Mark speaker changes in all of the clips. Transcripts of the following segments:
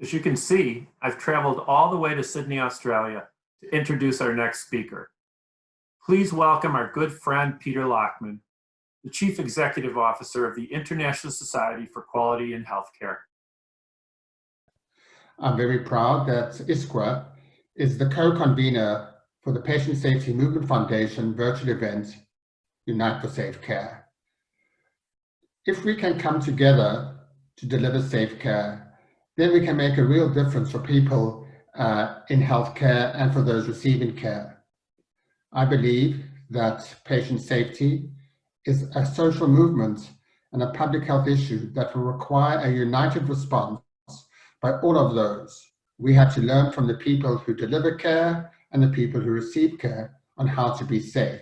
Speaker 1: As you can see, I've traveled all the way to Sydney, Australia to introduce our next speaker. Please welcome our good friend, Peter Lachman, the Chief Executive Officer of the International Society for Quality in Healthcare.
Speaker 2: I'm very proud that ISQua is the co-convener for the Patient Safety Movement Foundation virtual event, Unite for Safe Care. If we can come together to deliver safe care, then we can make a real difference for people uh, in healthcare and for those receiving care. I believe that patient safety is a social movement and a public health issue that will require a united response by all of those. We have to learn from the people who deliver care and the people who receive care on how to be safe.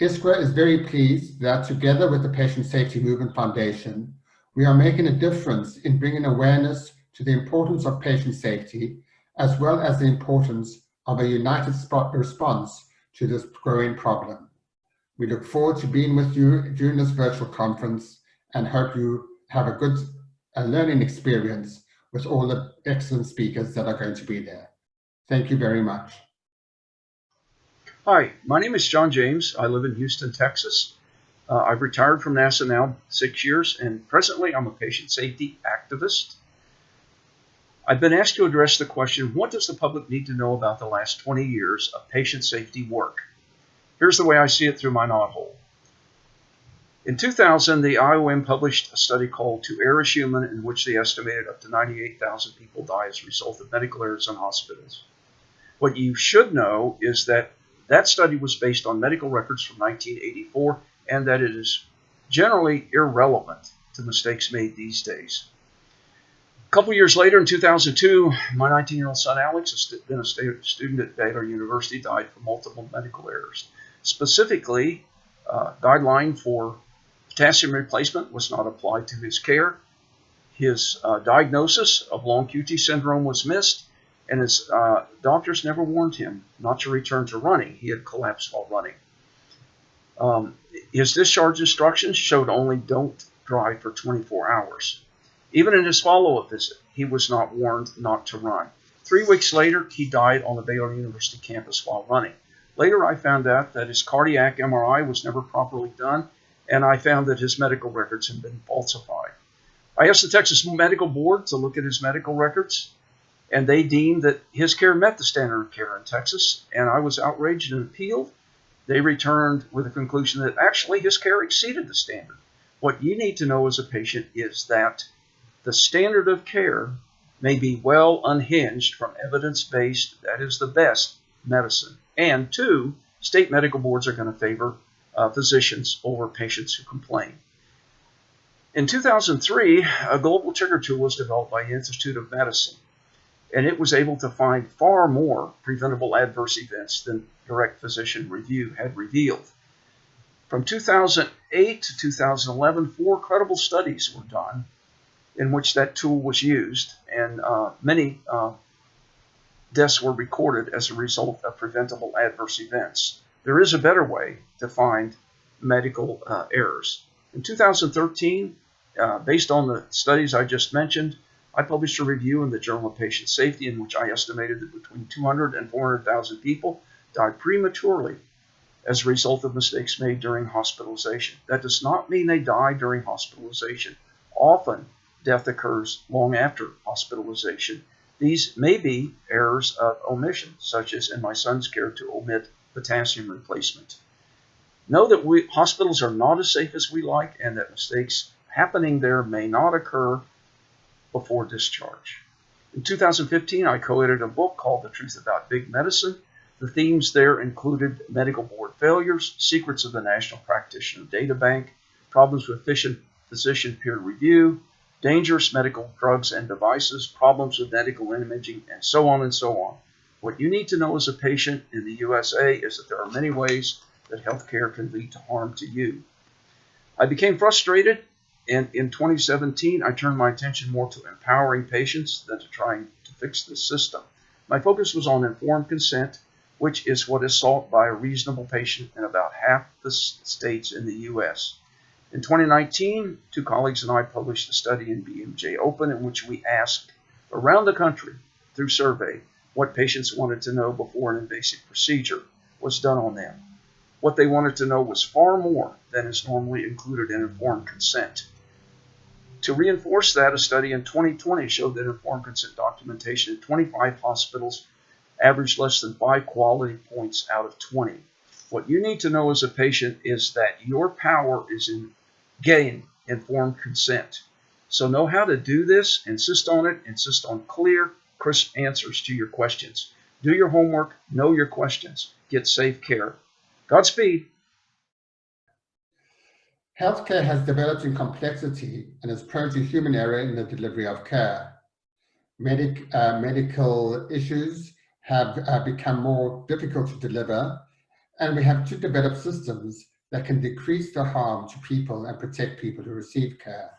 Speaker 2: ISQua is very pleased that together with the Patient Safety Movement Foundation, we are making a difference in bringing awareness to the importance of patient safety, as well as the importance of a united response to this growing problem. We look forward to being with you during this virtual conference and hope you have a good a learning experience with all the excellent speakers that are going to be there. Thank you very much.
Speaker 3: Hi, my name is John James. I live in Houston, Texas. Uh, I've retired from NASA now six years, and presently I'm a patient safety activist. I've been asked to address the question, what does the public need to know about the last 20 years of patient safety work? Here's the way I see it through my knothole. In 2000, the IOM published a study called To Err is Human, in which they estimated up to 98,000 people die as a result of medical errors in hospitals. What you should know is that that study was based on medical records from 1984 and that it is generally irrelevant to mistakes made these days. A couple years later, in 2002, my 19-year-old son Alex, been a student at Baylor University, died from multiple medical errors. Specifically, uh, guideline for potassium replacement was not applied to his care. His uh, diagnosis of long QT syndrome was missed, and his uh, doctors never warned him not to return to running. He had collapsed while running. Um, his discharge instructions showed only don't drive for 24 hours. Even in his follow-up visit, he was not warned not to run. Three weeks later, he died on the Baylor University campus while running. Later, I found out that his cardiac MRI was never properly done, and I found that his medical records had been falsified. I asked the Texas Medical Board to look at his medical records, and they deemed that his care met the standard of care in Texas, and I was outraged and appealed. They returned with a conclusion that actually his care exceeded the standard. What you need to know as a patient is that the standard of care may be well unhinged from evidence-based, that is the best, medicine. And two, state medical boards are going to favor uh, physicians over patients who complain. In 2003, a global trigger tool was developed by the Institute of Medicine, and it was able to find far more preventable adverse events than direct physician review had revealed. From 2008 to 2011, four credible studies were done in which that tool was used, and uh, many uh, deaths were recorded as a result of preventable adverse events. There is a better way to find medical uh, errors. In 2013, uh, based on the studies I just mentioned, I published a review in the Journal of Patient Safety in which I estimated that between 200 and 400,000 people died prematurely as a result of mistakes made during hospitalization. That does not mean they die during hospitalization. Often, death occurs long after hospitalization these may be errors of omission, such as in my son's care to omit potassium replacement. Know that we, hospitals are not as safe as we like and that mistakes happening there may not occur before discharge. In 2015, I co-edited a book called The Truth About Big Medicine. The themes there included medical board failures, secrets of the National Practitioner Data Bank, problems with physician peer review, dangerous medical drugs and devices, problems with medical imaging, and so on and so on. What you need to know as a patient in the USA is that there are many ways that healthcare can lead to harm to you. I became frustrated, and in 2017, I turned my attention more to empowering patients than to trying to fix the system. My focus was on informed consent, which is what is sought by a reasonable patient in about half the states in the U.S. In 2019, two colleagues and I published a study in BMJ Open in which we asked around the country through survey what patients wanted to know before an invasive procedure was done on them. What they wanted to know was far more than is normally included in informed consent. To reinforce that, a study in 2020 showed that informed consent documentation in 25 hospitals averaged less than five quality points out of 20. What you need to know as a patient is that your power is in getting informed consent. So know how to do this, insist on it, insist on clear, crisp answers to your questions. Do your homework, know your questions, get safe care. Godspeed.
Speaker 2: Healthcare has developed in complexity and is prone to human error in the delivery of care. Medic, uh, medical issues have uh, become more difficult to deliver, and we have to develop systems that can decrease the harm to people and protect people who receive care.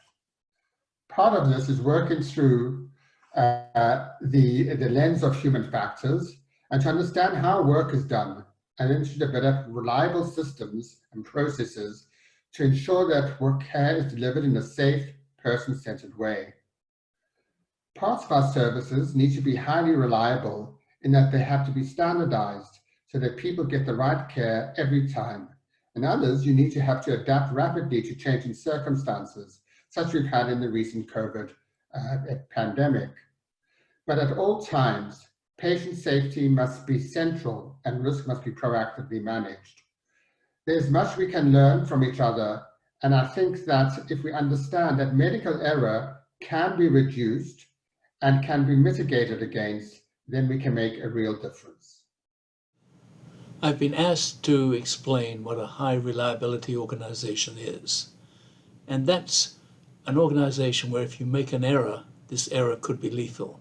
Speaker 2: Part of this is working through uh, the, the lens of human factors and to understand how work is done and then to develop reliable systems and processes to ensure that work care is delivered in a safe, person-centered way. Parts of our services need to be highly reliable in that they have to be standardized so that people get the right care every time. And others, you need to have to adapt rapidly to changing circumstances, such as we've had in the recent COVID uh, pandemic. But at all times, patient safety must be central and risk must be proactively managed. There's much we can learn from each other, and I think that if we understand that medical error can be reduced and can be mitigated against, then we can make a real difference.
Speaker 4: I've been asked to explain what a high reliability organization is. And that's an organization where if you make an error, this error could be lethal.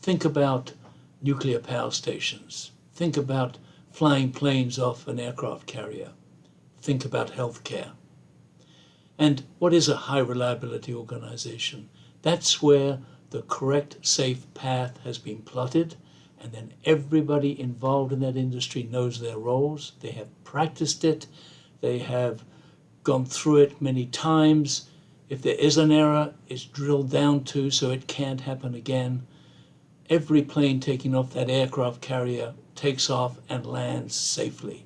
Speaker 4: Think about nuclear power stations. Think about flying planes off an aircraft carrier. Think about healthcare. And what is a high reliability organization? That's where the correct safe path has been plotted and then everybody involved in that industry knows their roles. They have practiced it. They have gone through it many times. If there is an error, it's drilled down to so it can't happen again. Every plane taking off that aircraft carrier takes off and lands safely.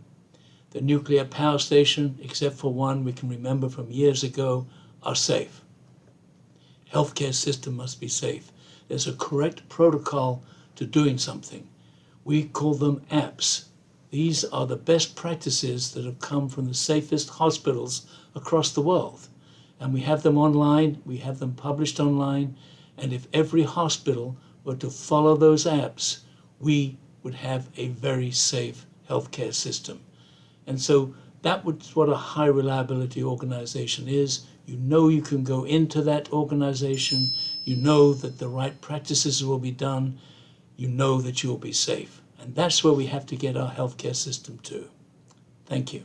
Speaker 4: The nuclear power station, except for one we can remember from years ago, are safe. Healthcare system must be safe. There's a correct protocol to doing something. We call them apps. These are the best practices that have come from the safest hospitals across the world. And we have them online, we have them published online, and if every hospital were to follow those apps, we would have a very safe healthcare system. And so that was what a high reliability organization is. You know you can go into that organization, you know that the right practices will be done, you know that you'll be safe. And that's where we have to get our healthcare system to. Thank you.